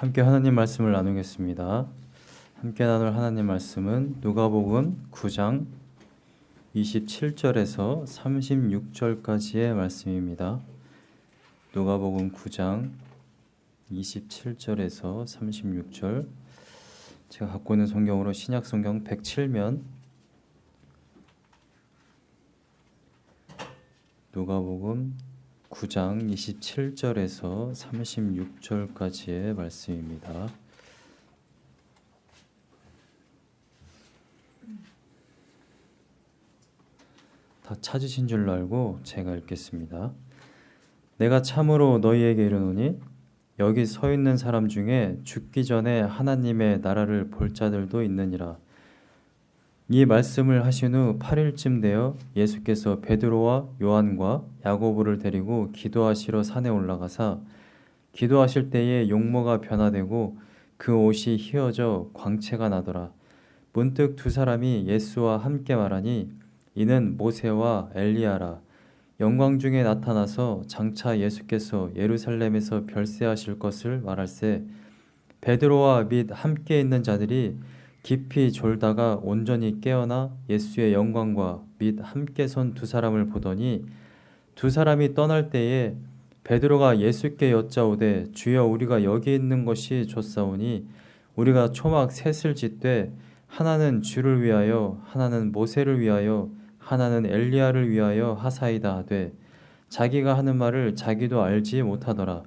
함께 하나님 말씀을 나누겠습니다. 함께 나눌 하나님 말씀은 누가복음 9장 27절에서 36절까지의 말씀입니다. 누가복음 9장 27절에서 36절 제가 갖고 있는 성경으로 신약 성경 107면 누가복음 9장 27절에서 36절까지의 말씀입니다. 다 찾으신 줄로 알고 제가 읽겠습니다. 내가 참으로 너희에게 이르노니 여기 서 있는 사람 중에 죽기 전에 하나님의 나라를 볼 자들도 있느니라. 이 말씀을 하신 후 8일쯤 되어 예수께서 베드로와 요한과 야고보를 데리고 기도하시러 산에 올라가사 기도하실 때에 용모가 변화되고 그 옷이 휘어져 광채가 나더라. 문득 두 사람이 예수와 함께 말하니 이는 모세와 엘리야라. 영광 중에 나타나서 장차 예수께서 예루살렘에서 별세하실 것을 말할세 베드로와 및 함께 있는 자들이 깊이 졸다가 온전히 깨어나 예수의 영광과 및 함께 선 두 사람을 보더니 두 사람이 떠날 때에 베드로가 예수께 여짜오되 주여 우리가 여기 있는 것이 좋사오니 우리가 초막 셋을 짓되 하나는 주를 위하여 하나는 모세를 위하여 하나는 엘리야를 위하여 하사이다 하되 자기가 하는 말을 자기도 알지 못하더라.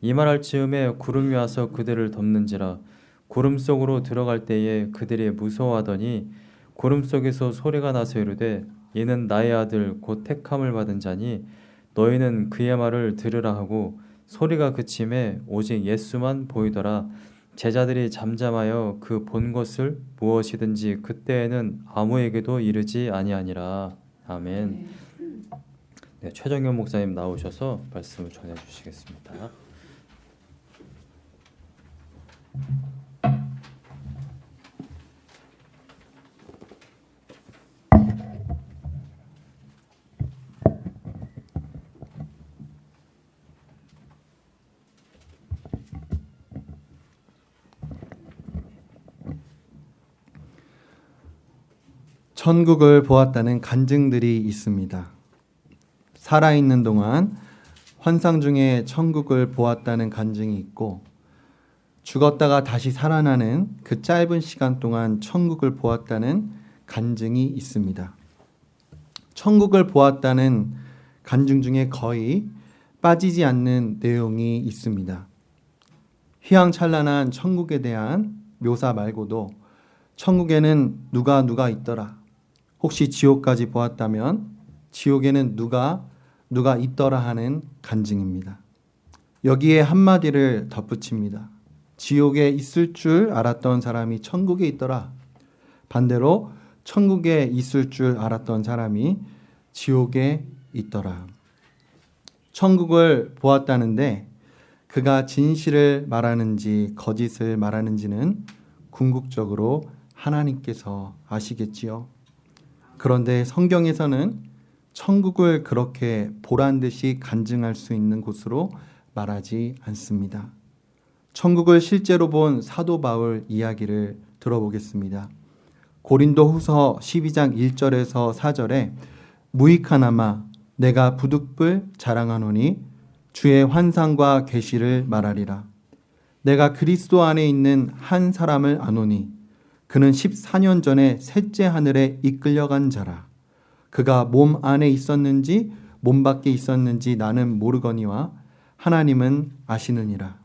이 말할 즈음에 구름이 와서 그들을 덮는지라 구름 속으로 들어갈 때에 그들이 무서워하더니 구름 속에서 소리가 나서 이르되 이는 나의 아들 곧 택함을 받은 자니 너희는 그의 말을 들으라 하고 소리가 그침에 오직 예수만 보이더라 제자들이 잠잠하여 그 본 것을 무엇이든지 그때에는 아무에게도 이르지 아니하니라 아멘. 네, 최정현 목사님 나오셔서 말씀을 전해 주시겠습니다. 천국을 보았다는 간증들이 있습니다. 살아있는 동안 환상 중에 천국을 보았다는 간증이 있고 죽었다가 다시 살아나는 그 짧은 시간 동안 천국을 보았다는 간증이 있습니다. 천국을 보았다는 간증 중에 거의 빠지지 않는 내용이 있습니다. 휘황찬란한 천국에 대한 묘사 말고도 천국에는 누가 누가 있더라. 혹시 지옥까지 보았다면 지옥에는 누가 누가 있더라 하는 간증입니다. 여기에 한마디를 덧붙입니다. 지옥에 있을 줄 알았던 사람이 천국에 있더라. 반대로 천국에 있을 줄 알았던 사람이 지옥에 있더라. 천국을 보았다는데 그가 진실을 말하는지 거짓을 말하는지는 궁극적으로 하나님께서 아시겠지요. 그런데 성경에서는 천국을 그렇게 보란 듯이 간증할 수 있는 곳으로 말하지 않습니다. 천국을 실제로 본 사도 바울 이야기를 들어보겠습니다. 고린도 후서 12장 1절에서 4절에 무익하나마 내가 부득불 자랑하노니 주의 환상과 계시를 말하리라. 내가 그리스도 안에 있는 한 사람을 아노니 그는 14년 전에 셋째 하늘에 이끌려간 자라. 그가 몸 안에 있었는지 몸 밖에 있었는지 나는 모르거니와 하나님은 아시느니라.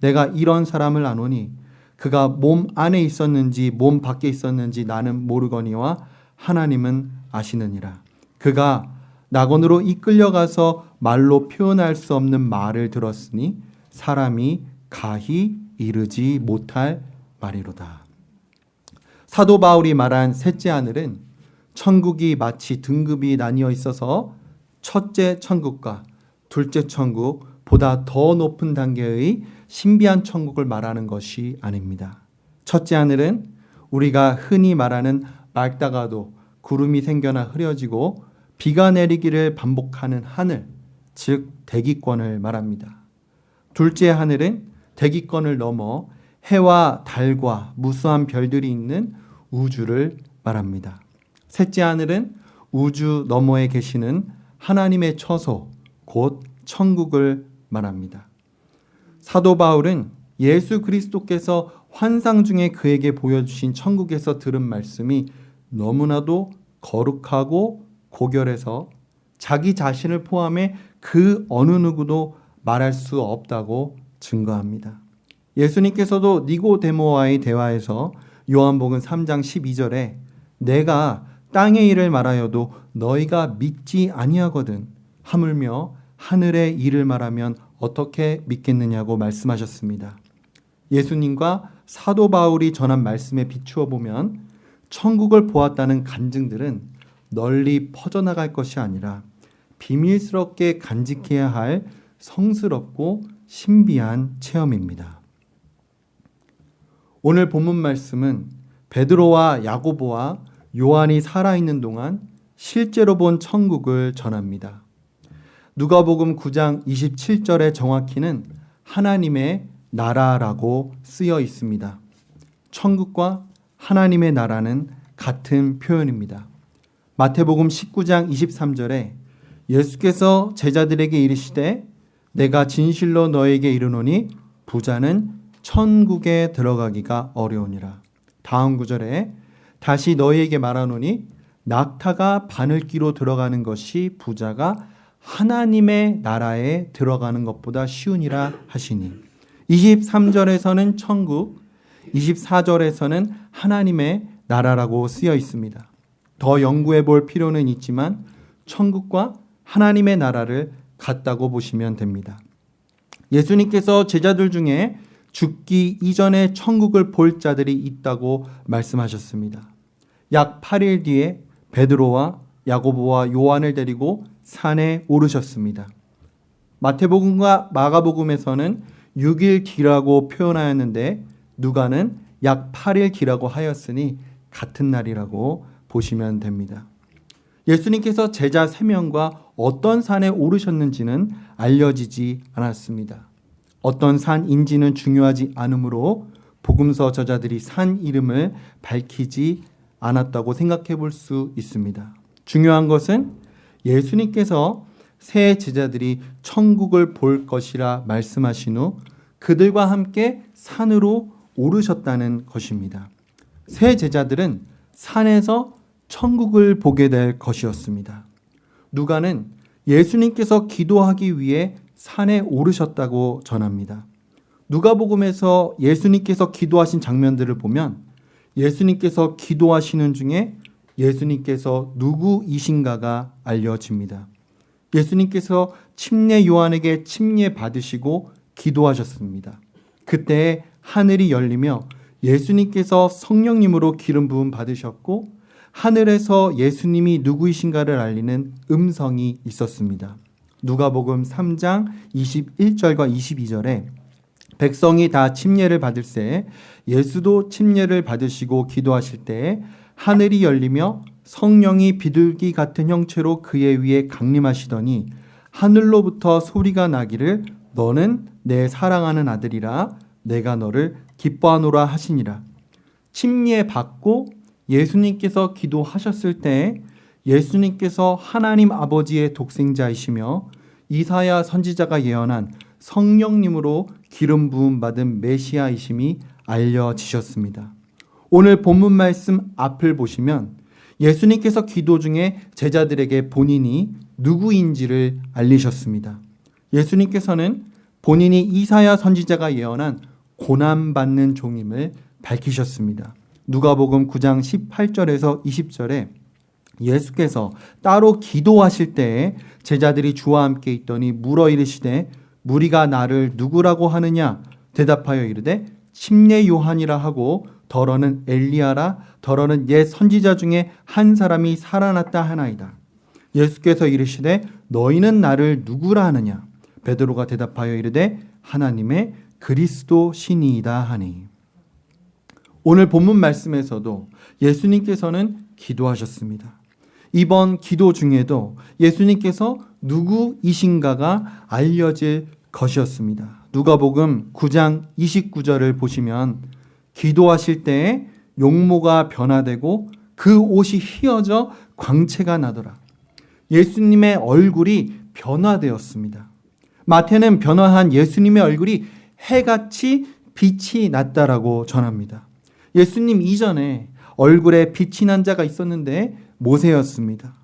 내가 이런 사람을 아노니 그가 몸 안에 있었는지 몸 밖에 있었는지 나는 모르거니와 하나님은 아시느니라. 그가 낙원으로 이끌려가서 말로 표현할 수 없는 말을 들었으니 사람이 가히 이르지 못할 말이로다. 사도 바울이 말한 셋째 하늘은 천국이 마치 등급이 나뉘어 있어서 첫째 천국과 둘째 천국 보다 더 높은 단계의 신비한 천국을 말하는 것이 아닙니다. 첫째 하늘은 우리가 흔히 말하는 맑다가도 구름이 생겨나 흐려지고 비가 내리기를 반복하는 하늘, 즉 대기권을 말합니다. 둘째 하늘은 대기권을 넘어 해와 달과 무수한 별들이 있는 우주를 말합니다. 셋째 하늘은 우주 너머에 계시는 하나님의 처소, 곧 천국을 말합니다. 사도 바울은 예수 그리스도께서 환상 중에 그에게 보여주신 천국에서 들은 말씀이 너무나도 거룩하고 고결해서 자기 자신을 포함해 그 어느 누구도 말할 수 없다고 증거합니다. 예수님께서도 니고데모와의 대화에서 요한복음 3장 12절에 내가 땅의 일을 말하여도 너희가 믿지 아니하거든 하물며 하늘의 일을 말하면 어떻게 믿겠느냐고 말씀하셨습니다. 예수님과 사도 바울이 전한 말씀에 비추어 보면 천국을 보았다는 간증들은 널리 퍼져나갈 것이 아니라 비밀스럽게 간직해야 할 성스럽고 신비한 체험입니다. 오늘 본문 말씀은 베드로와 야고보와 요한이 살아있는 동안 실제로 본 천국을 전합니다. 누가복음 9장 27절에 정확히는 하나님의 나라라고 쓰여 있습니다. 천국과 하나님의 나라는 같은 표현입니다. 마태복음 19장 23절에 예수께서 제자들에게 이르시되 내가 진실로 너에게 이르노니 부자는 천국에 들어가기가 어려우니라. 다음 구절에 다시 너희에게 말하노니 낙타가 바늘기로 들어가는 것이 부자가 하나님의 나라에 들어가는 것보다 쉬우니라 하시니 23절에서는 천국, 24절에서는 하나님의 나라라고 쓰여 있습니다. 더 연구해 볼 필요는 있지만 천국과 하나님의 나라를 같다고 보시면 됩니다. 예수님께서 제자들 중에 죽기 이전에 천국을 볼 자들이 있다고 말씀하셨습니다. 약 8일 뒤에 베드로와 야고보와 요한을 데리고 산에 오르셨습니다. 마태복음과 마가복음에서는 6일 뒤라고 표현하였는데 누가는 약 8일 뒤라고 하였으니 같은 날이라고 보시면 됩니다. 예수님께서 제자 3명과 어떤 산에 오르셨는지는 알려지지 않았습니다. 어떤 산인지는 중요하지 않으므로 복음서 저자들이 산 이름을 밝히지 않았다고 생각해 볼 수 있습니다. 중요한 것은 예수님께서 새 제자들이 천국을 볼 것이라 말씀하신 후 그들과 함께 산으로 오르셨다는 것입니다. 새 제자들은 산에서 천국을 보게 될 것이었습니다. 누가는 예수님께서 기도하기 위해 산에 오르셨다고 전합니다. 누가복음에서 예수님께서 기도하신 장면들을 보면 예수님께서 기도하시는 중에 예수님께서 누구이신가가 알려집니다. 예수님께서 침례 요한에게 침례 받으시고 기도하셨습니다. 그때 하늘이 열리며 예수님께서 성령님으로 기름 부음 받으셨고 하늘에서 예수님이 누구이신가를 알리는 음성이 있었습니다. 누가복음 3장 21절과 22절에 백성이 다 침례를 받을새 예수도 침례를 받으시고 기도하실 때 하늘이 열리며 성령이 비둘기 같은 형체로 그의 위에 강림하시더니 하늘로부터 소리가 나기를 너는 내 사랑하는 아들이라 내가 너를 기뻐하노라 하시니라. 침례 받고 예수님께서 기도하셨을 때 예수님께서 하나님 아버지의 독생자이시며 이사야 선지자가 예언한 성령님으로 기름 부음 받은 메시아이심이 알려지셨습니다. 오늘 본문 말씀 앞을 보시면 예수님께서 기도 중에 제자들에게 본인이 누구인지를 알리셨습니다. 예수님께서는 본인이 이사야 선지자가 예언한 고난받는 종임을 밝히셨습니다. 누가복음 9장 18절에서 20절에 예수께서 따로 기도하실 때에 제자들이 주와 함께 있더니 물어 이르시되 무리가 나를 누구라고 하느냐 대답하여 이르되 침례 요한이라 하고 더러는 엘리야라 더러는 옛 선지자 중에 한 사람이 살아났다 하나이다. 예수께서 이르시되 너희는 나를 누구라 하느냐 베드로가 대답하여 이르되 하나님의 그리스도 신이이다 하니 오늘 본문 말씀에서도 예수님께서는 기도하셨습니다. 이번 기도 중에도 예수님께서 누구이신가가 알려질 것이었습니다. 누가복음 9장 29절을 보시면 기도하실 때에 용모가 변화되고 그 옷이 휘어져 광채가 나더라. 예수님의 얼굴이 변화되었습니다. 마태는 변화한 예수님의 얼굴이 해같이 빛이 났다라고 전합니다. 예수님 이전에 얼굴에 빛이 난 자가 있었는데 모세였습니다.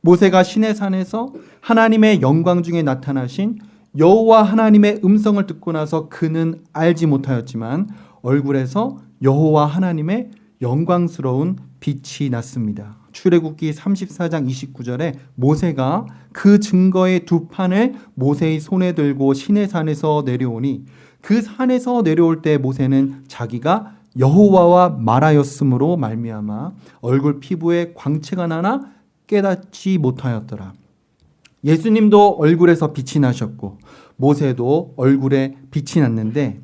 모세가 신의 산에서 하나님의 영광 중에 나타나신 여호와 하나님의 음성을 듣고 나서 그는 알지 못하였지만 얼굴에서 여호와 하나님의 영광스러운 빛이 났습니다. 출애굽기 34장 29절에 모세가 그 증거의 두 판을 모세의 손에 들고 신의 산에서 내려오니 그 산에서 내려올 때 모세는 자기가 여호와와 말하였으므로 말미암아 얼굴 피부에 광채가 나나 깨닫지 못하였더라. 예수님도 얼굴에서 빛이 나셨고 모세도 얼굴에 빛이 났는데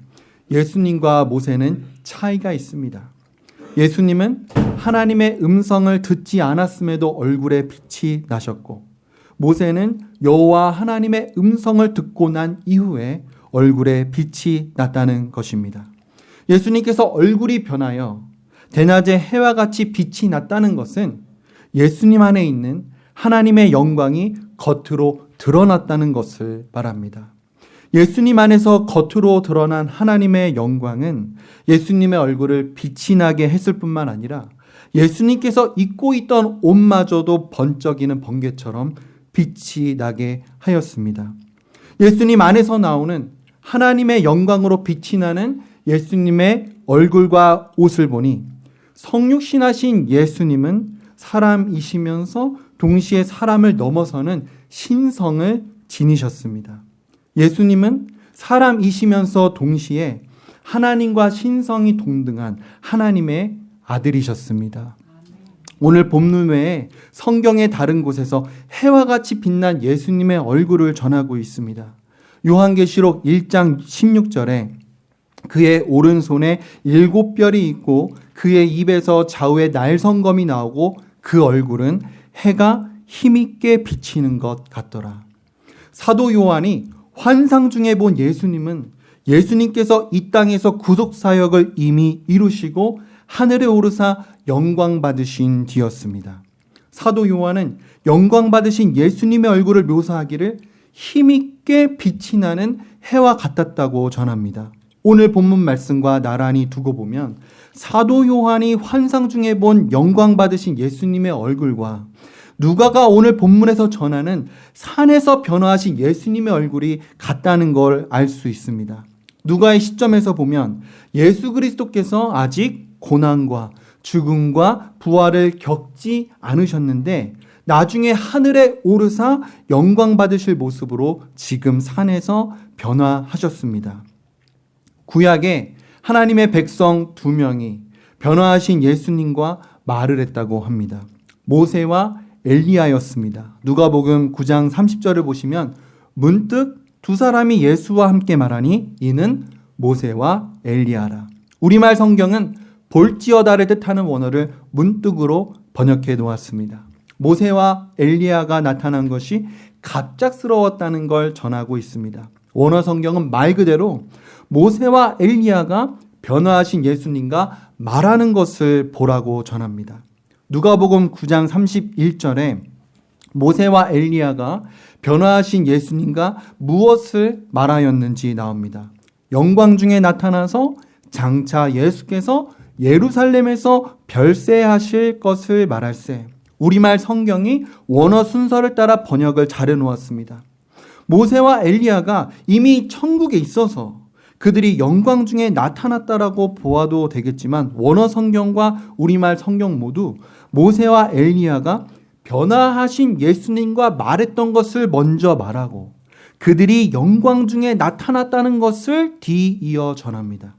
예수님과 모세는 차이가 있습니다. 예수님은 하나님의 음성을 듣지 않았음에도 얼굴에 빛이 나셨고 모세는 여호와 하나님의 음성을 듣고 난 이후에 얼굴에 빛이 났다는 것입니다. 예수님께서 얼굴이 변하여 대낮에 해와 같이 빛이 났다는 것은 예수님 안에 있는 하나님의 영광이 겉으로 드러났다는 것을 말합니다. 예수님 안에서 겉으로 드러난 하나님의 영광은 예수님의 얼굴을 빛이 나게 했을 뿐만 아니라 예수님께서 입고 있던 옷마저도 번쩍이는 번개처럼 빛이 나게 하였습니다. 예수님 안에서 나오는 하나님의 영광으로 빛이 나는 예수님의 얼굴과 옷을 보니 성육신하신 예수님은 사람이시면서 동시에 사람을 넘어서는 신성을 지니셨습니다. 예수님은 사람이시면서 동시에 하나님과 신성이 동등한 하나님의 아들이셨습니다. 오늘 본문 외에 성경의 다른 곳에서 해와 같이 빛난 예수님의 얼굴을 전하고 있습니다. 요한계시록 1장 16절에 그의 오른손에 일곱 별이 있고 그의 입에서 좌우에 날성검이 나오고 그 얼굴은 해가 힘있게 비치는 것 같더라. 사도 요한이 환상 중에 본 예수님은 예수님께서 이 땅에서 구속 사역을 이미 이루시고 하늘에 오르사 영광 받으신 뒤였습니다. 사도 요한은 영광 받으신 예수님의 얼굴을 묘사하기를 힘있게 빛이 나는 해와 같았다고 전합니다. 오늘 본문 말씀과 나란히 두고 보면 사도 요한이 환상 중에 본 영광 받으신 예수님의 얼굴과 누가가 오늘 본문에서 전하는 산에서 변화하신 예수님의 얼굴이 같다는 걸 알 수 있습니다. 누가의 시점에서 보면 예수 그리스도께서 아직 고난과 죽음과 부활을 겪지 않으셨는데 나중에 하늘에 오르사 영광 받으실 모습으로 지금 산에서 변화하셨습니다. 구약에 하나님의 백성 두 명이 변화하신 예수님과 말을 했다고 합니다. 모세와 엘리야였습니다. 누가복음 9장 30절을 보시면 문득 두 사람이 예수와 함께 말하니 이는 모세와 엘리야라. 우리말 성경은 볼지어다를 뜻하는 원어를 문득으로 번역해 놓았습니다. 모세와 엘리야가 나타난 것이 갑작스러웠다는 걸 전하고 있습니다. 원어 성경은 말 그대로 모세와 엘리야가 변화하신 예수님과 말하는 것을 보라고 전합니다. 누가복음 9장 31절에 모세와 엘리야가 변화하신 예수님과 무엇을 말하였는지 나옵니다. 영광 중에 나타나서 장차 예수께서 예루살렘에서 별세하실 것을 말할세. 우리말 성경이 원어 순서를 따라 번역을 잘해 놓았습니다. 모세와 엘리야가 이미 천국에 있어서 그들이 영광 중에 나타났다라고 보아도 되겠지만 원어 성경과 우리말 성경 모두 모세와 엘리야가 변화하신 예수님과 말했던 것을 먼저 말하고 그들이 영광 중에 나타났다는 것을 뒤이어 전합니다.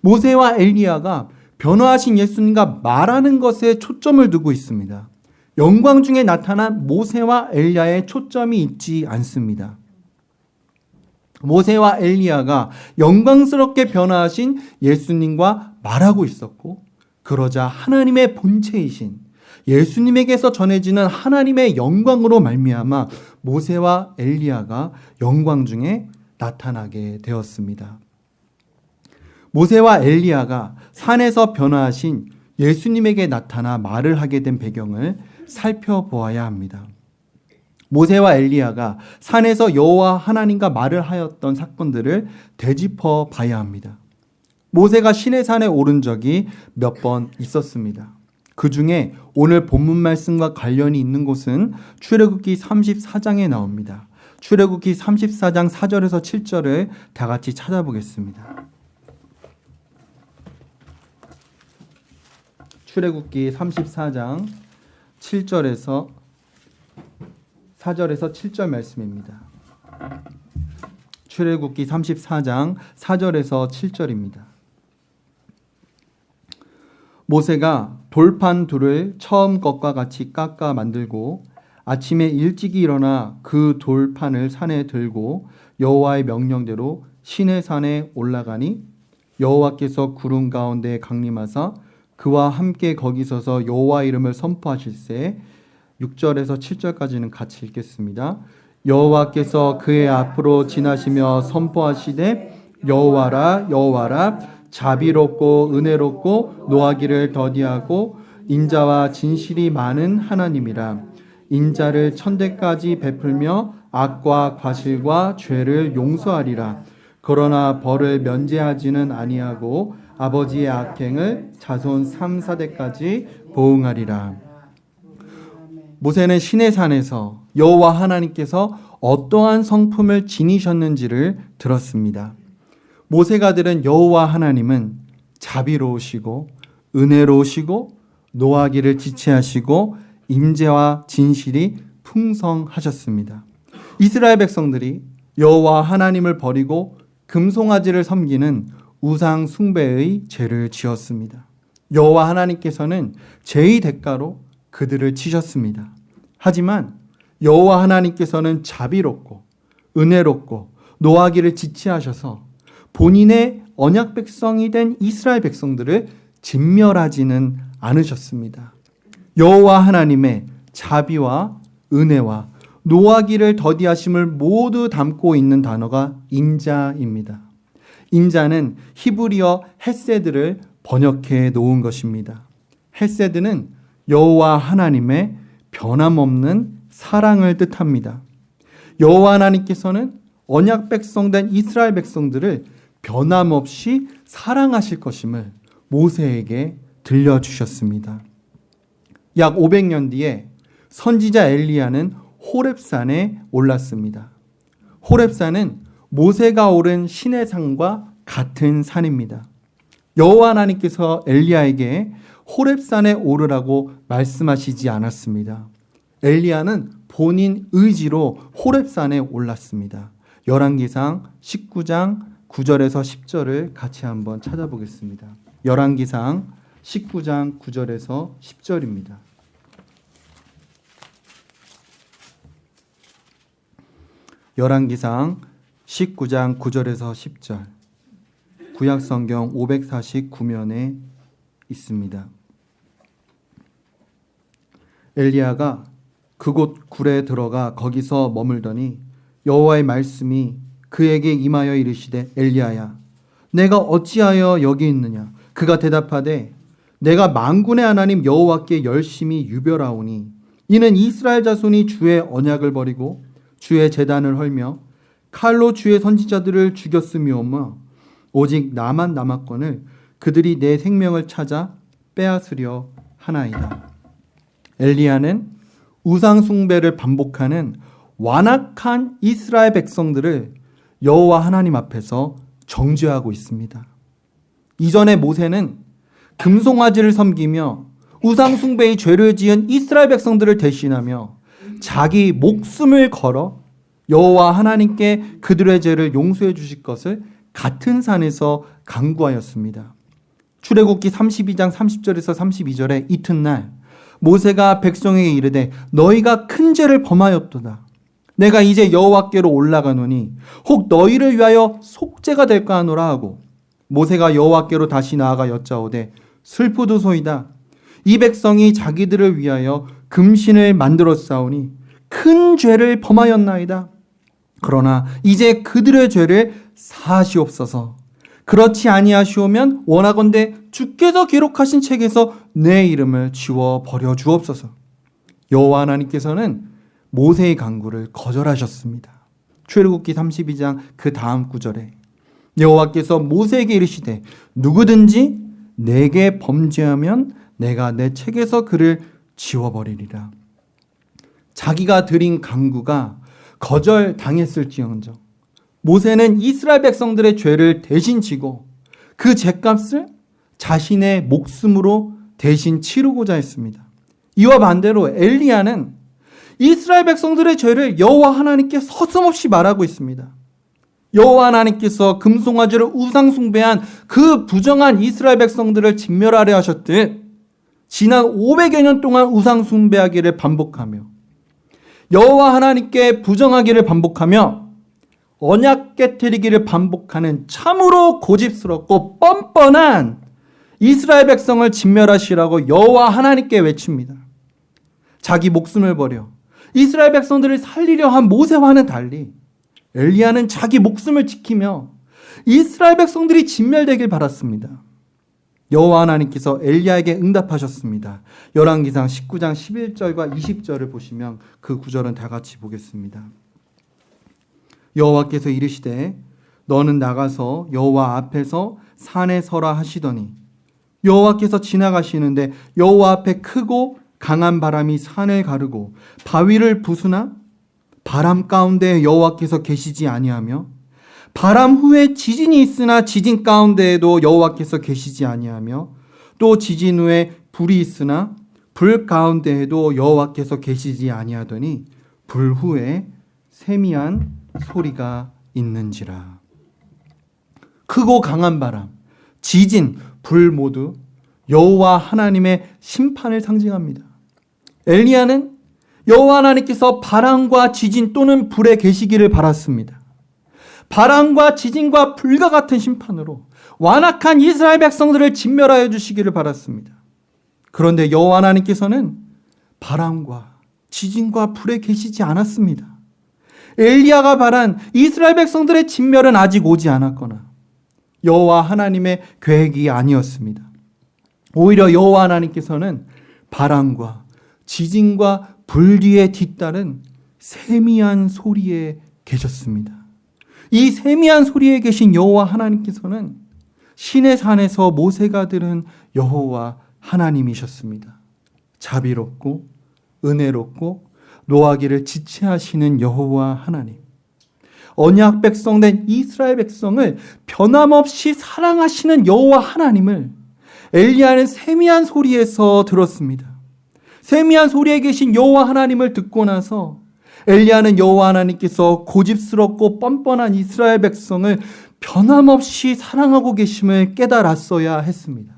모세와 엘리야가 변화하신 예수님과 말하는 것에 초점을 두고 있습니다. 영광 중에 나타난 모세와 엘리야의 초점이 있지 않습니다. 모세와 엘리야가 영광스럽게 변화하신 예수님과 말하고 있었고 그러자 하나님의 본체이신 예수님에게서 전해지는 하나님의 영광으로 말미암아 모세와 엘리야가 영광 중에 나타나게 되었습니다. 모세와 엘리야가 산에서 변화하신 예수님에게 나타나 말을 하게 된 배경을 살펴보아야 합니다. 모세와 엘리야가 산에서 여호와 하나님과 말을 하였던 사건들을 되짚어 봐야 합니다. 모세가 신의 산에 오른 적이 몇 번 있었습니다. 그 중에 오늘 본문 말씀과 관련이 있는 곳은 출애굽기 34장에 나옵니다. 출애굽기 34장 4절에서 7절을 다 같이 찾아보겠습니다. 출애굽기 34장 7절에서 4절에서 7절 말씀입니다. 출애굽기 34장 4절에서 7절입니다. 모세가 돌판 둘을 처음 것과 같이 깎아 만들고 아침에 일찍이 일어나 그 돌판을 산에 들고 여호와의 명령대로 신의 산에 올라가니 여호와께서 구름 가운데 강림하사 그와 함께 거기 서서 여호와 이름을 선포하실세 6절에서 7절까지는 같이 읽겠습니다. 여호와께서 그의 앞으로 지나시며 선포하시되 여호와라 여호와라 자비롭고 은혜롭고 노하기를 더디하고 인자와 진실이 많은 하나님이라. 인자를 천대까지 베풀며 악과 과실과 죄를 용서하리라. 그러나 벌을 면제하지는 아니하고 아버지의 악행을 자손 3, 4대까지 보응하리라 모세는 신의 산에서 여호와 하나님께서 어떠한 성품을 지니셨는지를 들었습니다. 모세가 들은 여호와 하나님은 자비로우시고 은혜로우시고 노하기를 지체하시고 임재와 진실이 풍성하셨습니다. 이스라엘 백성들이 여호와 하나님을 버리고 금송아지를 섬기는 우상 숭배의 죄를 지었습니다. 여호와 하나님께서는 죄의 대가로 그들을 치셨습니다. 하지만 여호와 하나님께서는 자비롭고 은혜롭고 노하기를 지체하셔서 본인의 언약 백성이 된 이스라엘 백성들을 진멸하지는 않으셨습니다. 여호와 하나님의 자비와 은혜와 노하기를 더디하심을 모두 담고 있는 단어가 인자입니다. 인자는 히브리어 헬세드를 번역해 놓은 것입니다. 헬세드는 여호와 하나님의 변함없는 사랑을 뜻합니다. 여호와 하나님께서는 언약 백성된 이스라엘 백성들을 변함없이 사랑하실 것임을 모세에게 들려주셨습니다. 약 500년 뒤에 선지자 엘리야는 호렙산에 올랐습니다. 호렙산은 모세가 오른 신의 산과 같은 산입니다. 여호와 하나님께서 엘리야에게 호렙산에 오르라고 말씀하시지 않았습니다. 엘리야는 본인 의지로 호렙산에 올랐습니다. 열왕기상 19장 9절에서 10절을 같이 한번 찾아보겠습니다. 열왕기상 19장 9절에서 10절입니다. 열왕기상 19장 9절에서 10절 구약 성경 549면에 있습니다. 엘리야가 그곳 굴에 들어가 거기서 머물더니 여호와의 말씀이 그에게 임하여 이르시되 엘리야야 내가 어찌하여 여기 있느냐 그가 대답하되 내가 만군의 하나님 여호와께 열심히 유별하오니 이는 이스라엘 자손이 주의 언약을 버리고 주의 재단을 헐며 칼로 주의 선지자들을 죽였음이오며 오직 나만 남았거늘 그들이 내 생명을 찾아 빼앗으려 하나이다. 엘리야는 우상 숭배를 반복하는 완악한 이스라엘 백성들을 여호와 하나님 앞에서 정죄하고 있습니다. 이전에 모세는 금송아지를 섬기며 우상 숭배의 죄를 지은 이스라엘 백성들을 대신하며 자기 목숨을 걸어 여호와 하나님께 그들의 죄를 용서해 주실 것을 같은 산에서 강구하였습니다. 출애굽기 32장 30절에서 32절에 이튿날 모세가 백성에게 이르되 너희가 큰 죄를 범하였도다. 내가 이제 여호와께로 올라가노니 혹 너희를 위하여 속죄가 될까 하노라 하고 모세가 여호와께로 다시 나아가 여짜오되 슬프도소이다. 이 백성이 자기들을 위하여 금신을 만들어 싸우니 큰 죄를 범하였나이다. 그러나 이제 그들의 죄를 사하시옵소서. 그렇지 아니하시오면 원하건대 주께서 기록하신 책에서 내 이름을 지워 버려 주옵소서. 여호와 하나님께서는 모세의 강구를 거절하셨습니다. 출애굽기 32장 그 다음 구절에 여호와께서 모세에게 이르시되 누구든지 내게 범죄하면 내가 내 책에서 그를 지워버리리라. 자기가 드린 강구가 거절 당했을지언정 모세는 이스라엘 백성들의 죄를 대신 지고 그 죄값을 자신의 목숨으로 대신 치르고자 했습니다. 이와 반대로 엘리야는 이스라엘 백성들의 죄를 여호와 하나님께 서슴없이 말하고 있습니다. 여호와 하나님께서 금송아지를 우상 숭배한 그 부정한 이스라엘 백성들을 진멸하려 하셨듯 지난 500여 년 동안 우상 숭배하기를 반복하며 여호와 하나님께 부정하기를 반복하며 언약 깨뜨리기를 반복하는 참으로 고집스럽고 뻔뻔한 이스라엘 백성을 진멸하시라고 여호와 하나님께 외칩니다. 자기 목숨을 버려 이스라엘 백성들을 살리려 한 모세와는 달리 엘리야는 자기 목숨을 지키며 이스라엘 백성들이 진멸되길 바랐습니다. 여호와 하나님께서 엘리야에게 응답하셨습니다. 열왕기상 19장 11절과 20절을 보시면 그 구절은 다 같이 보겠습니다. 여호와께서 이르시되 너는 나가서 여호와 앞에서 산에 서라 하시더니 여호와께서 지나가시는데 여호와 앞에 크고 강한 바람이 산을 가르고 바위를 부수나 바람 가운데 여호와께서 계시지 아니하며 바람 후에 지진이 있으나 지진 가운데에도 여호와께서 계시지 아니하며 또 지진 후에 불이 있으나 불 가운데에도 여호와께서 계시지 아니하더니 불 후에 세미한 소리가 있는지라 크고 강한 바람 지진 불 모두 여호와 하나님의 심판을 상징합니다. 엘리야는 여호와 하나님께서 바람과 지진 또는 불에 계시기를 바랐습니다. 바람과 지진과 불과 같은 심판으로 완악한 이스라엘 백성들을 진멸하여 주시기를 바랐습니다. 그런데 여호와 하나님께서는 바람과 지진과 불에 계시지 않았습니다. 엘리야가 바란 이스라엘 백성들의 진멸은 아직 오지 않았거나 여호와 하나님의 계획이 아니었습니다. 오히려 여호와 하나님께서는 바람과 지진과 불 뒤에 뒤따른 세미한 소리에 계셨습니다. 이 세미한 소리에 계신 여호와 하나님께서는 신의 산에서 모세가 들은 여호와 하나님이셨습니다. 자비롭고 은혜롭고 노하기를 지체하시는 여호와 하나님. 언약 백성된 이스라엘 백성을 변함없이 사랑하시는 여호와 하나님을 엘리야는 세미한 소리에서 들었습니다. 세미한 소리에 계신 여호와 하나님을 듣고 나서 엘리야는 여호와 하나님께서 고집스럽고 뻔뻔한 이스라엘 백성을 변함없이 사랑하고 계심을 깨달았어야 했습니다.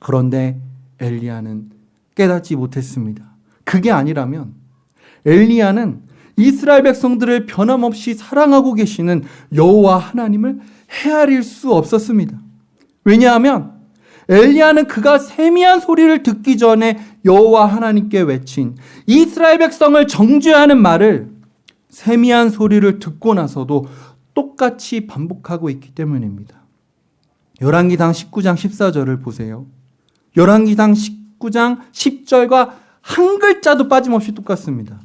그런데 엘리야는 깨닫지 못했습니다. 그게 아니라면 엘리야는 이스라엘 백성들을 변함없이 사랑하고 계시는 여호와 하나님을 헤아릴 수 없었습니다. 왜냐하면 엘리야는 그가 세미한 소리를 듣기 전에 여호와 하나님께 외친 이스라엘 백성을 정죄하는 말을 세미한 소리를 듣고 나서도 똑같이 반복하고 있기 때문입니다. 열왕기상 19장 14절을 보세요. 열왕기상 19장 10절과 한 글자도 빠짐없이 똑같습니다.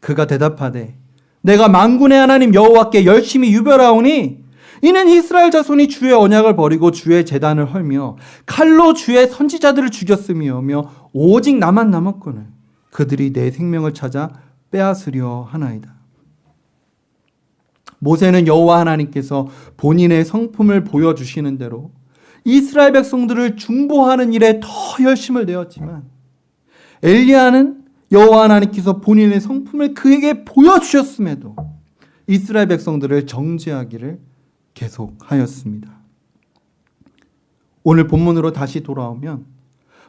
그가 대답하되 내가 만군의 하나님 여호와께 열심히 유별하오니 이는 이스라엘 자손이 주의 언약을 버리고 주의 재단을 헐며 칼로 주의 선지자들을 죽였음이오며 오직 나만 남았거늘 그들이 내 생명을 찾아 빼앗으려 하나이다. 모세는 여호와 하나님께서 본인의 성품을 보여주시는 대로 이스라엘 백성들을 중보하는 일에 더 열심을 내었지만 엘리야는 여호와 하나님께서 본인의 성품을 그에게 보여주셨음에도 이스라엘 백성들을 정죄하기를 계속하였습니다. 오늘 본문으로 다시 돌아오면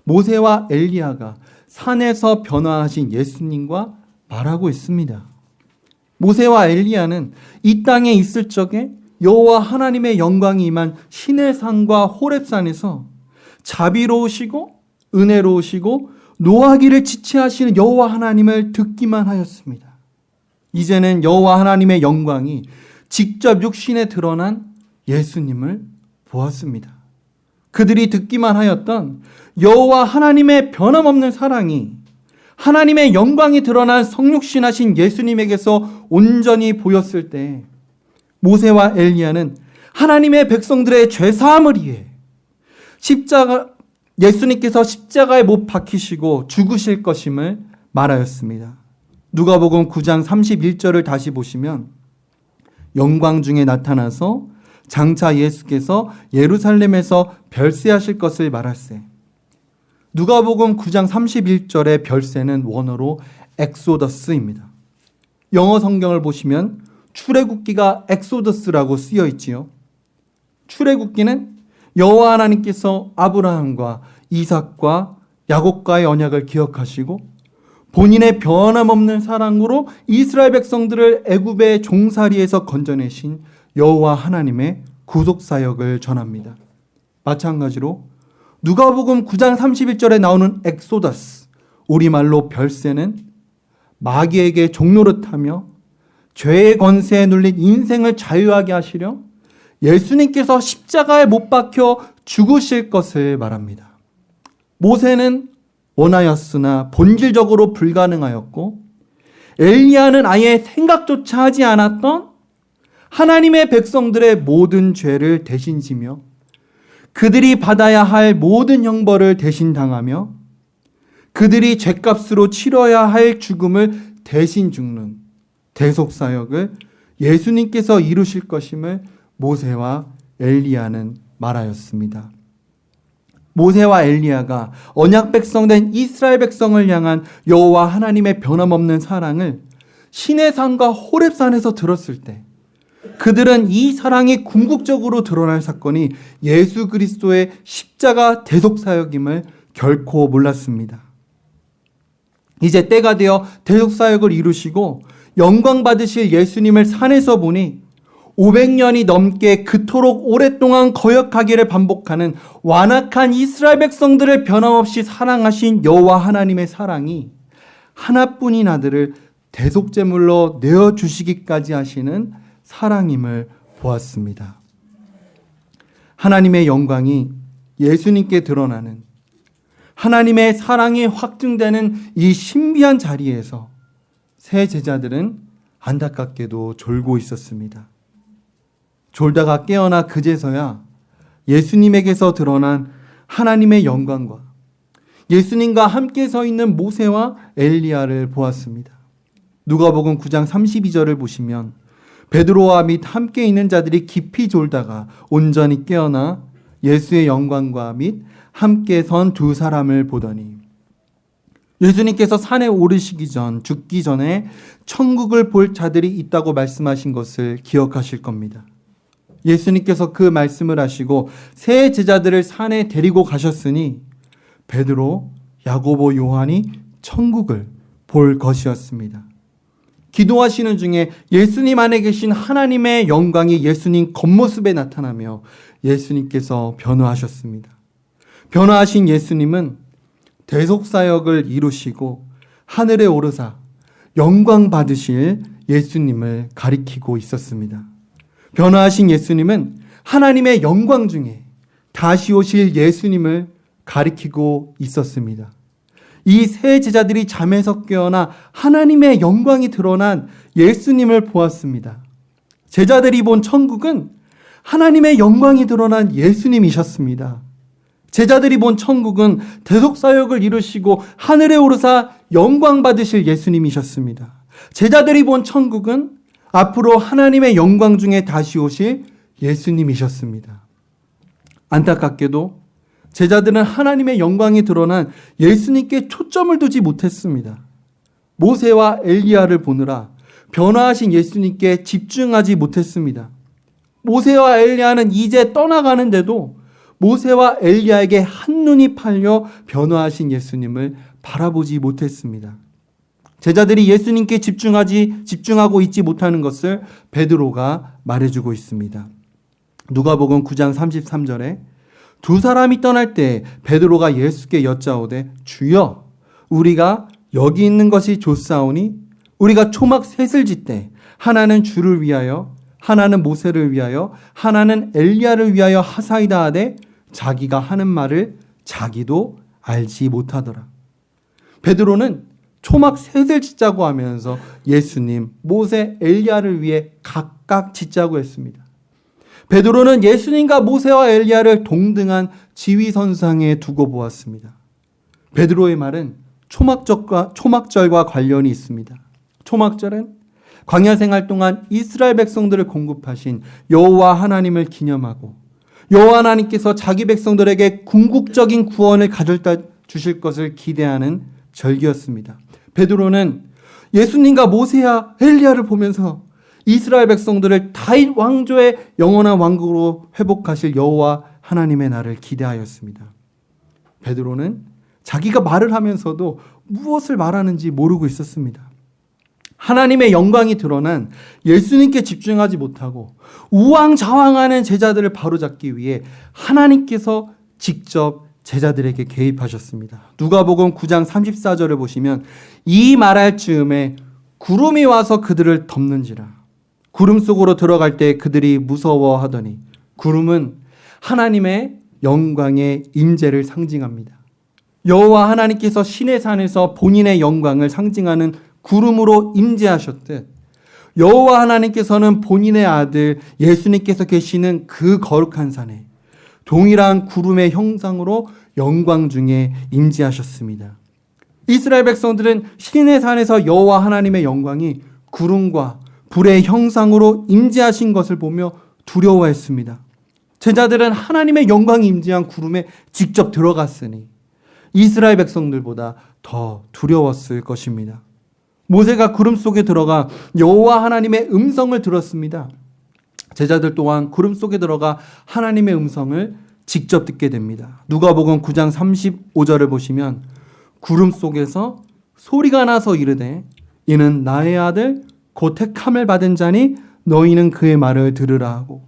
모세와 엘리야가 산에서 변화하신 예수님과 말하고 있습니다. 모세와 엘리야는 이 땅에 있을 적에 여호와 하나님의 영광이 임한 신의 산과 호렙산에서 자비로우시고 은혜로우시고 노하기를 지체하시는 여호와 하나님을 듣기만 하였습니다. 이제는 여호와 하나님의 영광이 직접 육신에 드러난 예수님을 보았습니다. 그들이 듣기만 하였던 여호와 하나님의 변함없는 사랑이 하나님의 영광이 드러난 성육신하신 예수님에게서 온전히 보였을 때 모세와 엘리야는 하나님의 백성들의 죄 사함을 위해 십자가 예수님께서 십자가에 못 박히시고 죽으실 것임을 말하였습니다. 누가복음 9장 31절을 다시 보시면 영광 중에 나타나서 장차 예수께서 예루살렘에서 별세하실 것을 말할새. 누가복음 9장 31절의 별세는 원어로 엑소더스입니다. 영어 성경을 보시면 출애굽기가 엑소더스라고 쓰여 있지요. 출애굽기는 여호와 하나님께서 아브라함과 이삭과 야곱과의 언약을 기억하시고 본인의 변함없는 사랑으로 이스라엘 백성들을 애굽의 종살이에서 건져내신 여호와 하나님의 구속 사역을 전합니다. 마찬가지로 누가복음 9장 31절에 나오는 엑소더스 우리말로 별세는 마귀에게 종노릇하며 죄의 권세에 눌린 인생을 자유하게 하시려 예수님께서 십자가에 못 박혀 죽으실 것을 말합니다. 모세는 원하였으나 본질적으로 불가능하였고 엘리야는 아예 생각조차 하지 않았던 하나님의 백성들의 모든 죄를 대신 지며 그들이 받아야 할 모든 형벌을 대신 당하며 그들이 죄값으로 치러야 할 죽음을 대신 죽는 대속 사역을 예수님께서 이루실 것임을 모세와 엘리야는 말하였습니다. 모세와 엘리야가 언약 백성 된 이스라엘 백성을 향한 여호와 하나님의 변함없는 사랑을 시내산과 호렙산에서 들었을 때 그들은 이 사랑이 궁극적으로 드러날 사건이 예수 그리스도의 십자가 대속 사역임을 결코 몰랐습니다. 이제 때가 되어 대속 사역을 이루시고 영광 받으실 예수님을 산에서 보니 500년이 넘게 그토록 오랫동안 거역하기를 반복하는 완악한 이스라엘 백성들을 변함없이 사랑하신 여호와 하나님의 사랑이 하나뿐인 아들을 대속제물로 내어 주시기까지 하시는 사랑임을 보았습니다. 하나님의 영광이 예수님께 드러나는 하나님의 사랑이 확증되는 이 신비한 자리에서 새 제자들은 안타깝게도 졸고 있었습니다. 졸다가 깨어나 그제서야 예수님에게서 드러난 하나님의 영광과 예수님과 함께 서 있는 모세와 엘리야를 보았습니다. 누가복음 9장 32절을 보시면 베드로와 및 함께 있는 자들이 깊이 졸다가 온전히 깨어나 예수의 영광과 및 함께 선 두 사람을 보더니 예수님께서 산에 오르시기 전 죽기 전에 천국을 볼 자들이 있다고 말씀하신 것을 기억하실 겁니다. 예수님께서 그 말씀을 하시고 새 제자들을 산에 데리고 가셨으니 베드로, 야고보, 요한이 천국을 볼 것이었습니다. 기도하시는 중에 예수님 안에 계신 하나님의 영광이 예수님 겉모습에 나타나며 예수님께서 변화하셨습니다. 변화하신 예수님은 대속사역을 이루시고 하늘에 오르사 영광 받으실 예수님을 가리키고 있었습니다. 변화하신 예수님은 하나님의 영광 중에 다시 오실 예수님을 가리키고 있었습니다. 이 세 제자들이 잠에서 깨어나 하나님의 영광이 드러난 예수님을 보았습니다. 제자들이 본 천국은 하나님의 영광이 드러난 예수님이셨습니다. 제자들이 본 천국은 대속사역을 이루시고 하늘에 오르사 영광 받으실 예수님이셨습니다. 제자들이 본 천국은 앞으로 하나님의 영광 중에 다시 오실 예수님이셨습니다. 안타깝게도 제자들은 하나님의 영광이 드러난 예수님께 초점을 두지 못했습니다. 모세와 엘리야를 보느라 변화하신 예수님께 집중하지 못했습니다. 모세와 엘리야는 이제 떠나가는데도 모세와 엘리야에게 한눈이 팔려 변화하신 예수님을 바라보지 못했습니다. 제자들이 예수님께 집중하지 집중하고 있지 못하는 것을 베드로가 말해주고 있습니다. 누가복음 9장 33절에 두 사람이 떠날 때 베드로가 예수께 여짜오되 주여 우리가 여기 있는 것이 좋사오니 우리가 초막 셋을 짓때 하나는 주를 위하여 하나는 모세를 위하여 하나는 엘리야를 위하여 하사이다 하되 자기가 하는 말을 자기도 알지 못하더라. 베드로는 초막 셋을 짓자고 하면서 예수님, 모세, 엘리야를 위해 각각 짓자고 했습니다. 베드로는 예수님과 모세와 엘리야를 동등한 지위선상에 두고 보았습니다. 베드로의 말은 초막절과, 초막절과 관련이 있습니다. 초막절은 광야 생활 동안 이스라엘 백성들을 공급하신 여호와 하나님을 기념하고 여호와 하나님께서 자기 백성들에게 궁극적인 구원을 가져다 주실 것을 기대하는 절기였습니다. 베드로는 예수님과 모세야 엘리야를 보면서 이스라엘 백성들을 다윗 왕조의 영원한 왕국으로 회복하실 여호와 하나님의 날을 기대하였습니다. 베드로는 자기가 말을 하면서도 무엇을 말하는지 모르고 있었습니다. 하나님의 영광이 드러난 예수님께 집중하지 못하고 우왕좌왕하는 제자들을 바로잡기 위해 하나님께서 직접 제자들에게 개입하셨습니다. 누가복음 9장 34절을 보시면 이 말할 즈음에 구름이 와서 그들을 덮는지라 구름 속으로 들어갈 때 그들이 무서워하더니 구름은 하나님의 영광의 임재를 상징합니다. 여호와 하나님께서 신의 산에서 본인의 영광을 상징하는 구름으로 임재하셨듯 여호와 하나님께서는 본인의 아들 예수님께서 계시는 그 거룩한 산에 동일한 구름의 형상으로 영광 중에 임재하셨습니다. 이스라엘 백성들은 신의 산에서 여호와 하나님의 영광이 구름과 불의 형상으로 임재하신 것을 보며 두려워했습니다. 제자들은 하나님의 영광이 임재한 구름에 직접 들어갔으니 이스라엘 백성들보다 더 두려웠을 것입니다. 모세가 구름 속에 들어가 여호와 하나님의 음성을 들었습니다. 제자들 또한 구름 속에 들어가 하나님의 음성을 직접 듣게 됩니다. 누가복음 9장 35절을 보시면 구름 속에서 소리가 나서 이르되 이는 나의 아들 곧 택함을 받은 자니 너희는 그의 말을 들으라 하고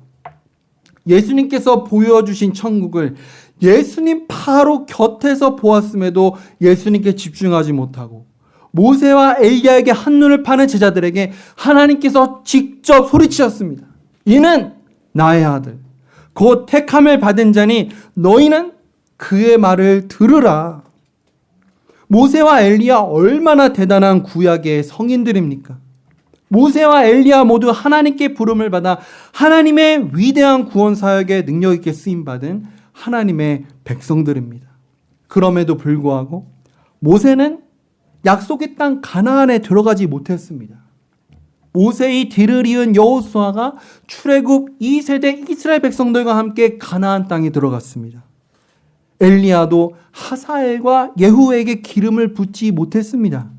예수님께서 보여주신 천국을 예수님 바로 곁에서 보았음에도 예수님께 집중하지 못하고 모세와 엘리야에게 한눈을 파는 제자들에게 하나님께서 직접 소리치셨습니다. 이는 나의 아들 곧 택함을 받은 자니 너희는 그의 말을 들으라. 모세와 엘리야 얼마나 대단한 구약의 성인들입니까? 모세와 엘리야 모두 하나님께 부름을 받아 하나님의 위대한 구원 사역에 능력 있게 쓰임 받은 하나님의 백성들입니다. 그럼에도 불구하고 모세는 약속의 땅 가나안에 들어가지 못했습니다. 모세의 뒤를 이은 여호수아가 출애굽 2세대 이스라엘 백성들과 함께 가나안 땅에 들어갔습니다. 엘리야도 하사엘과 예후에게 기름을 붓지 못했습니다.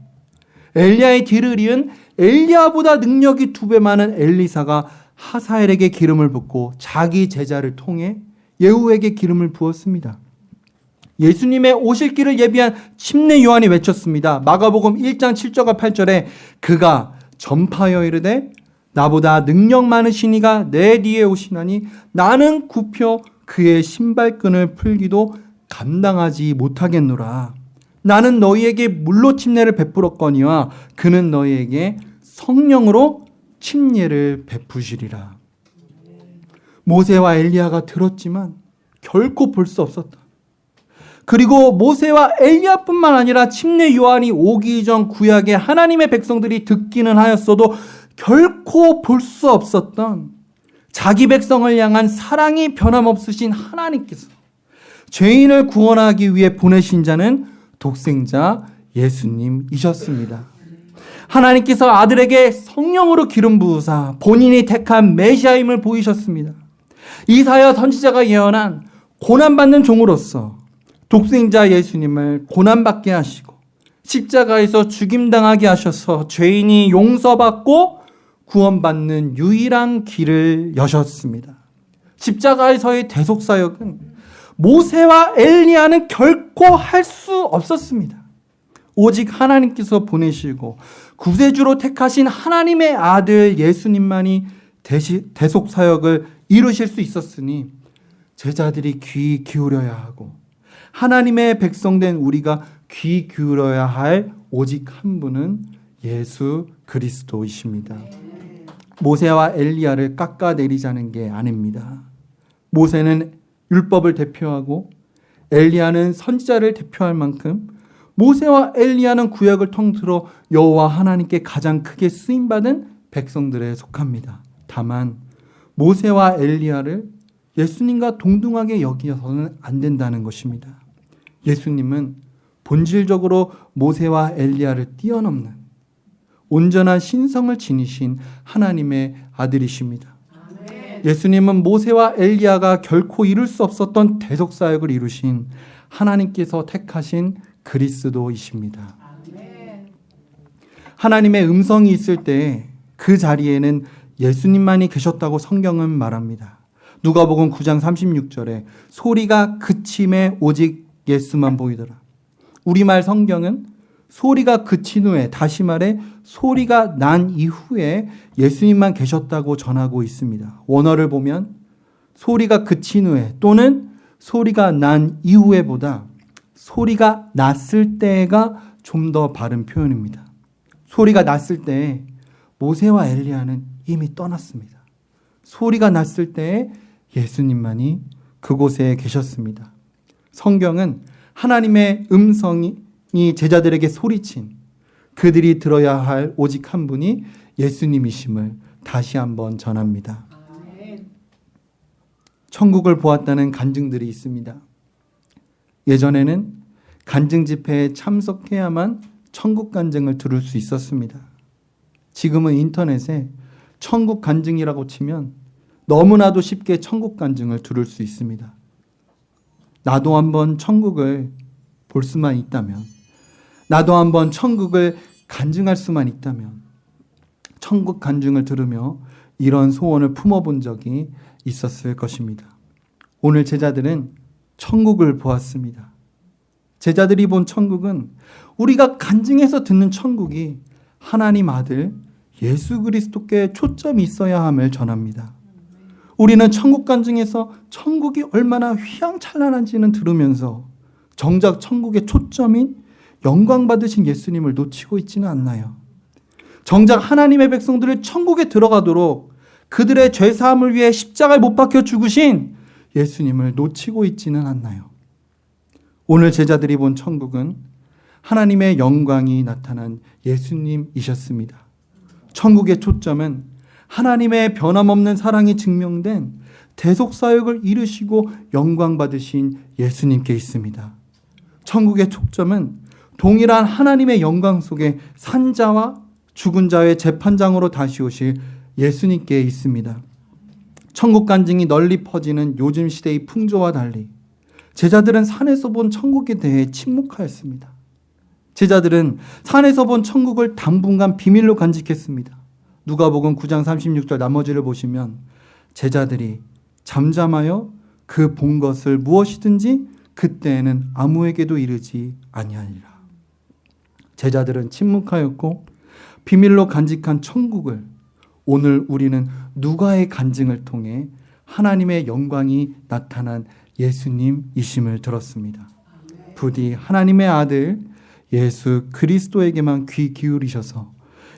엘리야의 뒤를 이은 엘리야보다 능력이 두 배 많은 엘리사가 하사엘에게 기름을 붓고 자기 제자를 통해 예후에게 기름을 부었습니다. 예수님의 오실 길을 예비한 침례 요한이 외쳤습니다. 마가복음 1장 7절과 8절에 그가 전파여 이르되 나보다 능력 많으신 이가 내 뒤에 오시나니 나는 굽혀 그의 신발끈을 풀기도 감당하지 못하겠노라. 나는 너희에게 물로 침례를 베풀었거니와 그는 너희에게 성령으로 침례를 베푸시리라. 모세와 엘리야가 들었지만 결코 볼 수 없었다. 그리고 모세와 엘리야뿐만 아니라 침례 요한이 오기 전 구약의 하나님의 백성들이 듣기는 하였어도 결코 볼 수 없었던 자기 백성을 향한 사랑이 변함없으신 하나님께서 죄인을 구원하기 위해 보내신 자는 독생자 예수님이셨습니다. 하나님께서 아들에게 성령으로 기름 부으사 본인이 택한 메시아임을 보이셨습니다. 이사야 선지자가 예언한 고난받는 종으로서 독생자 예수님을 고난받게 하시고 십자가에서 죽임당하게 하셔서 죄인이 용서받고 구원받는 유일한 길을 여셨습니다. 십자가에서의 대속사역은 모세와 엘리야는 결코 할 수 없었습니다. 오직 하나님께서 보내시고 구세주로 택하신 하나님의 아들 예수님만이 대속사역을 이루실 수 있었으니 제자들이 귀 기울여야 하고 하나님의 백성된 우리가 귀 기울여야 할 오직 한 분은 예수 그리스도이십니다. 모세와 엘리야를 깎아내리자는 게 아닙니다. 모세는 율법을 대표하고 엘리야는 선지자를 대표할 만큼 모세와 엘리야는 구약을 통틀어 여호와 하나님께 가장 크게 쓰임 받은 백성들에 속합니다. 다만 모세와 엘리야를 예수님과 동등하게 여기서는 안 된다는 것입니다. 예수님은 본질적으로 모세와 엘리야를 뛰어넘는 온전한 신성을 지니신 하나님의 아들이십니다. 예수님은 모세와 엘리야가 결코 이룰 수 없었던 대속 사역을 이루신 하나님께서 택하신 그리스도이십니다. 하나님의 음성이 있을 때 그 자리에는 예수님만이 계셨다고 성경은 말합니다. 누가복음 9장 36절에 소리가 그침에 오직 예수만 보이더라. 우리말 성경은 소리가 그친 후에 다시 말해 소리가 난 이후에 예수님만 계셨다고 전하고 있습니다. 원어를 보면 소리가 그친 후에 또는 소리가 난 이후에 보다 소리가 났을 때가 좀 더 바른 표현입니다. 소리가 났을 때 모세와 엘리야는 이미 떠났습니다. 소리가 났을 때 예수님만이 그곳에 계셨습니다. 성경은 하나님의 음성이 제자들에게 소리친 그들이 들어야 할 오직 한 분이 예수님이심을 다시 한번 전합니다. 천국을 보았다는 간증들이 있습니다. 예전에는 간증 집회에 참석해야만 천국 간증을 들을 수 있었습니다. 지금은 인터넷에 천국 간증이라고 치면 너무나도 쉽게 천국 간증을 들을 수 있습니다. 나도 한번 천국을 볼 수만 있다면, 나도 한번 천국을 간증할 수만 있다면, 천국 간증을 들으며 이런 소원을 품어본 적이 있었을 것입니다. 오늘 제자들은 천국을 보았습니다. 제자들이 본 천국은 우리가 간증해서 듣는 천국이 하나님 아들 예수 그리스도께 초점이 있어야 함을 전합니다. 우리는 천국 간증에서 천국이 얼마나 휘황찬란한지는 들으면서 정작 천국의 초점인 영광 받으신 예수님을 놓치고 있지는 않나요? 정작 하나님의 백성들을 천국에 들어가도록 그들의 죄 사함을 위해 십자가에 못 박혀 죽으신 예수님을 놓치고 있지는 않나요? 오늘 제자들이 본 천국은 하나님의 영광이 나타난 예수님이셨습니다. 천국의 초점은 하나님의 변함없는 사랑이 증명된 대속 사역을 이루시고 영광 받으신 예수님께 있습니다. 천국의 초점은 동일한 하나님의 영광 속에 산자와 죽은 자의 재판장으로 다시 오실 예수님께 있습니다. 천국 간증이 널리 퍼지는 요즘 시대의 풍조와 달리 제자들은 산에서 본 천국에 대해 침묵하였습니다. 제자들은 산에서 본 천국을 당분간 비밀로 간직했습니다. 누가복음 9장 36절 나머지를 보시면 제자들이 잠잠하여 그 본 것을 무엇이든지 그때에는 아무에게도 이르지 아니하니라. 제자들은 침묵하였고 비밀로 간직한 천국을 오늘 우리는 누가의 간증을 통해 하나님의 영광이 나타난 예수님이심을 들었습니다. 부디 하나님의 아들 예수 그리스도에게만 귀 기울이셔서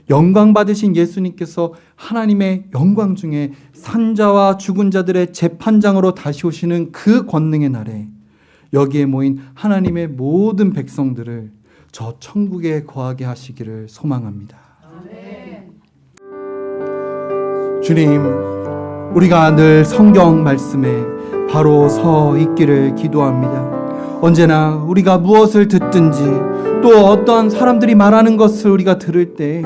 영광 받으신 예수님께서 하나님의 영광 중에 산자와 죽은 자들의 재판장으로 다시 오시는 그 권능의 날에 여기에 모인 하나님의 모든 백성들을 저 천국에 거하게 하시기를 소망합니다. 주님, 우리가 늘 성경 말씀에 바로 서 있기를 기도합니다. 언제나 우리가 무엇을 듣든지 또 어떤 사람들이 말하는 것을 우리가 들을 때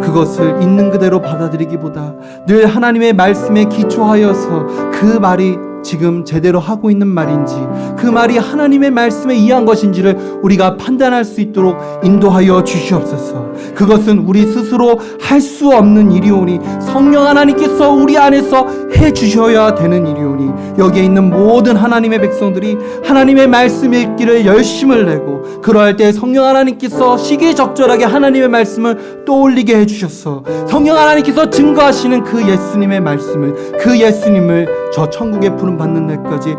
그것을 있는 그대로 받아들이기보다 늘 하나님의 말씀에 기초하여서 그 말이 지금 제대로 하고 있는 말인지 그 말이 하나님의 말씀에 의한 것인지를 우리가 판단할 수 있도록 인도하여 주시옵소서. 그것은 우리 스스로 할 수 없는 일이오니 성령 하나님께서 우리 안에서 해 주셔야 되는 일이오니 여기에 있는 모든 하나님의 백성들이 하나님의 말씀 읽기를 열심을 내고 그러할 때 성령 하나님께서 시기적절하게 하나님의 말씀을 떠올리게 해 주셔서 성령 하나님께서 증거하시는 그 예수님의 말씀을 그 예수님을 저 천국에 부름 받는 날까지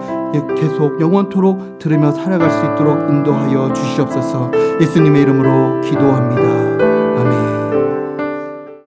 계속 영원토록 들으며 살아갈 수 있도록 인도하여 주시옵소서 예수님의 이름으로 기도합니다.